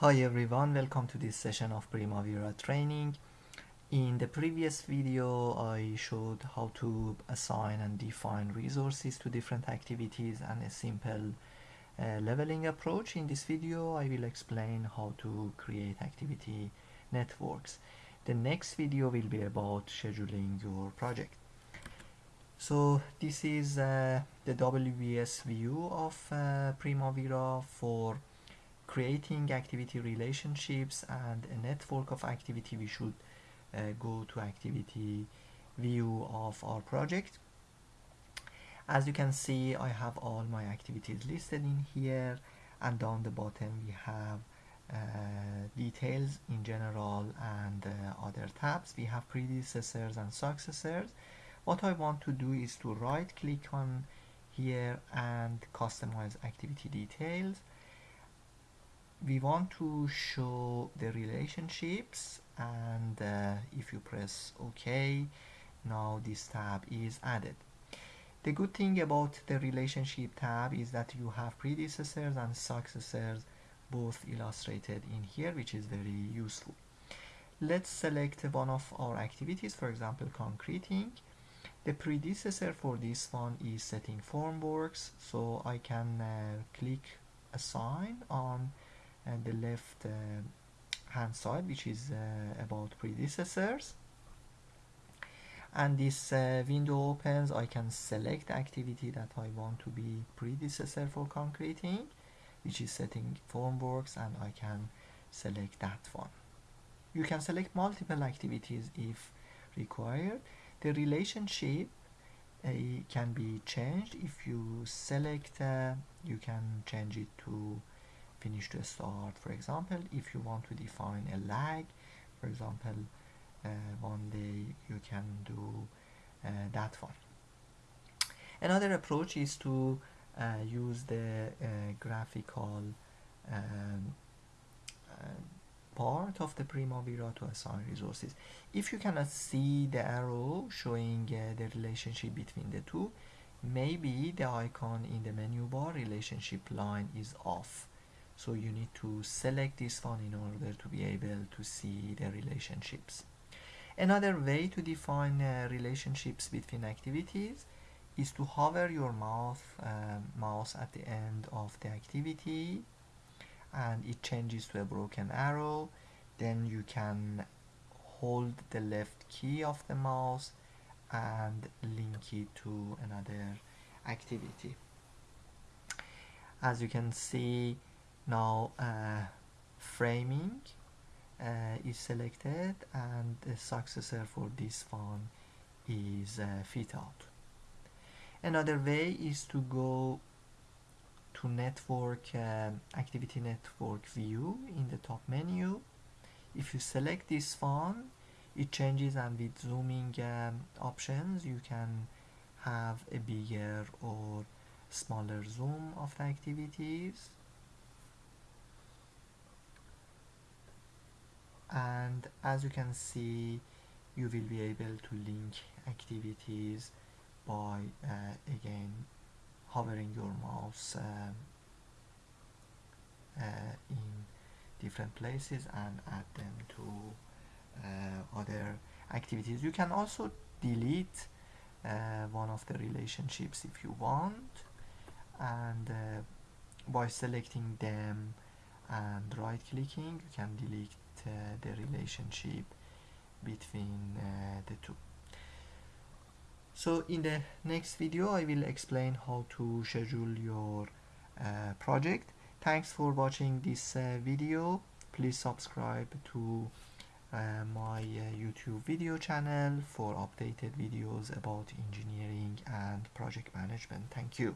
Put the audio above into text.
Hi everyone, welcome to this session of Primavera training. In the previous video I showed how to assign and define resources to different activities and a simple uh, leveling approach. In this video I will explain how to create activity networks. The next video will be about scheduling your project. So this is uh, the WBS view of uh, Primavera for creating activity relationships and a network of activity we should uh, go to activity view of our project. As you can see I have all my activities listed in here and down the bottom we have uh, details in general and uh, other tabs. We have predecessors and successors. What I want to do is to right click on here and customize activity details we want to show the relationships and uh, if you press OK now this tab is added. The good thing about the relationship tab is that you have predecessors and successors both illustrated in here which is very useful. Let's select one of our activities for example concreting. The predecessor for this one is setting formworks so I can uh, click assign on and the left uh, hand side which is uh, about predecessors. And this uh, window opens I can select activity that I want to be predecessor for concreting which is setting formworks and I can select that one. You can select multiple activities if required. The relationship uh, can be changed. If you select uh, you can change it to finish to start. For example if you want to define a lag for example uh, one day you can do uh, that one. Another approach is to uh, use the uh, graphical um, uh, part of the Primavera to assign resources. If you cannot see the arrow showing uh, the relationship between the two maybe the icon in the menu bar relationship line is off so you need to select this one in order to be able to see the relationships. Another way to define uh, relationships between activities is to hover your uh, mouse at the end of the activity and it changes to a broken arrow. Then you can hold the left key of the mouse and link it to another activity. As you can see now uh, framing uh, is selected and the successor for this one is uh, fit out. Another way is to go to network um, activity network view in the top menu. If you select this one it changes and with zooming um, options you can have a bigger or smaller zoom of the activities and as you can see you will be able to link activities by uh, again hovering your mouse um, uh, in different places and add them to uh, other activities. You can also delete uh, one of the relationships if you want and uh, by selecting them and right clicking you can delete the relationship between uh, the two. So in the next video I will explain how to schedule your uh, project. Thanks for watching this uh, video. Please subscribe to uh, my uh, YouTube video channel for updated videos about engineering and project management. Thank you